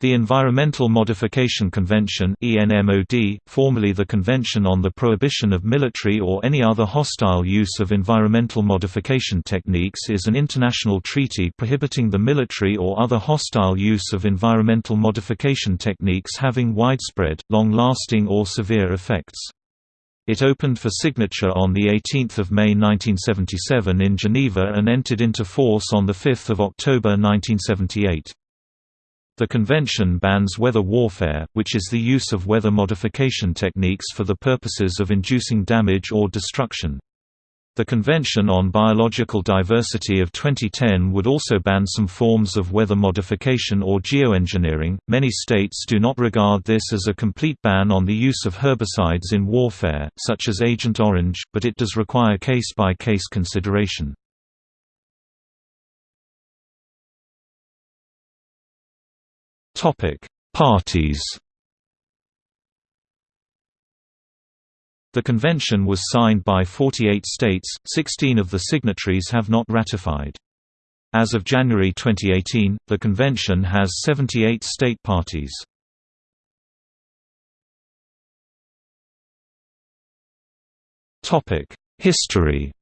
The Environmental Modification Convention ENMOD, formerly the Convention on the Prohibition of Military or any other hostile use of environmental modification techniques is an international treaty prohibiting the military or other hostile use of environmental modification techniques having widespread, long-lasting or severe effects. It opened for signature on 18 May 1977 in Geneva and entered into force on 5 October 1978. The convention bans weather warfare, which is the use of weather modification techniques for the purposes of inducing damage or destruction. The Convention on Biological Diversity of 2010 would also ban some forms of weather modification or geoengineering. Many states do not regard this as a complete ban on the use of herbicides in warfare, such as Agent Orange, but it does require case by case consideration. Topic: Parties. The convention was signed by 48 states, 16 of the signatories have not ratified. As of January 2018, the convention has 78 state parties. History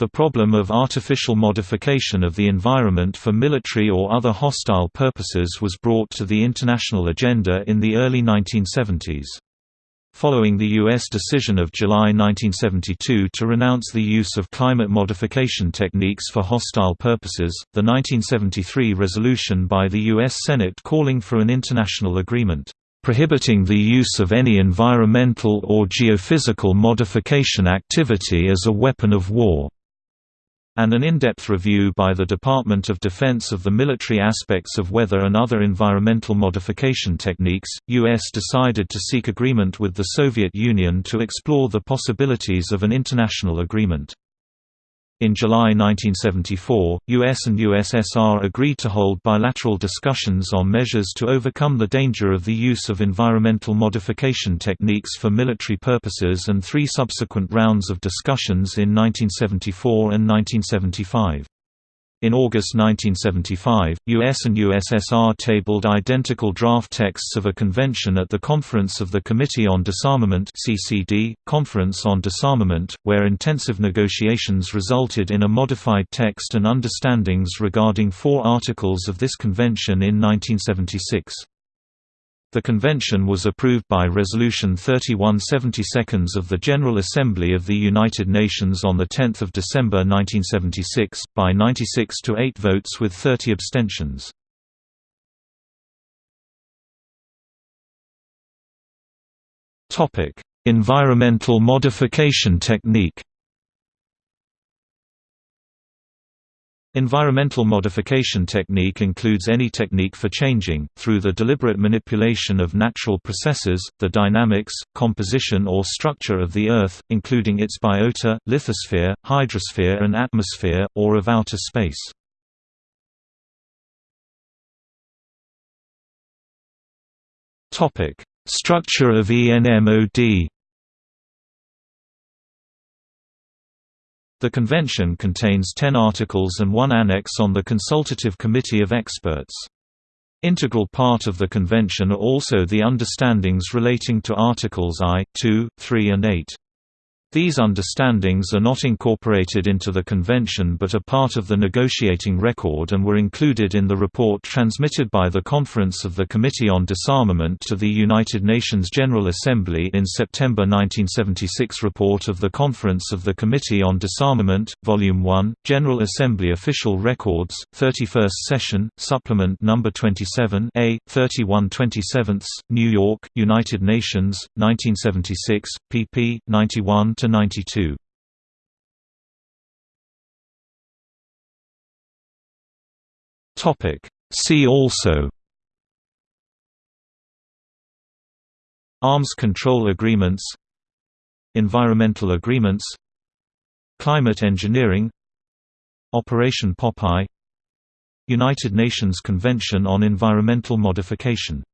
The problem of artificial modification of the environment for military or other hostile purposes was brought to the international agenda in the early 1970s. Following the U.S. decision of July 1972 to renounce the use of climate modification techniques for hostile purposes, the 1973 resolution by the U.S. Senate calling for an international agreement, "...prohibiting the use of any environmental or geophysical modification activity as a weapon of war." And an in-depth review by the Department of Defense of the military aspects of weather and other environmental modification techniques, U.S. decided to seek agreement with the Soviet Union to explore the possibilities of an international agreement. In July 1974, US and USSR agreed to hold bilateral discussions on measures to overcome the danger of the use of environmental modification techniques for military purposes and three subsequent rounds of discussions in 1974 and 1975. In August 1975, US and USSR tabled identical draft texts of a convention at the Conference of the Committee on Disarmament (CCD) Conference on Disarmament, where intensive negotiations resulted in a modified text and understandings regarding four articles of this convention in 1976. The convention was approved by Resolution 3172 of the General Assembly of the United Nations on 10 December 1976, by 96 to 8 votes with 30 abstentions. Environmental modification technique Environmental modification technique includes any technique for changing, through the deliberate manipulation of natural processes, the dynamics, composition or structure of the Earth, including its biota, lithosphere, hydrosphere and atmosphere, or of outer space. Structure of ENMOD The convention contains ten articles and one annex on the Consultative Committee of Experts. Integral part of the convention are also the understandings relating to Articles I, II, III and VIII. These understandings are not incorporated into the convention but are part of the negotiating record and were included in the report transmitted by the Conference of the Committee on Disarmament to the United Nations General Assembly in September 1976 Report of the Conference of the Committee on Disarmament, Volume 1, General Assembly Official Records, 31st Session, Supplement No. 27 A, 31 27 New York, United Nations, 1976, pp. 91 to 92. Topic. See also. Arms control agreements. Environmental agreements. Climate engineering. Operation Popeye. United Nations Convention on Environmental Modification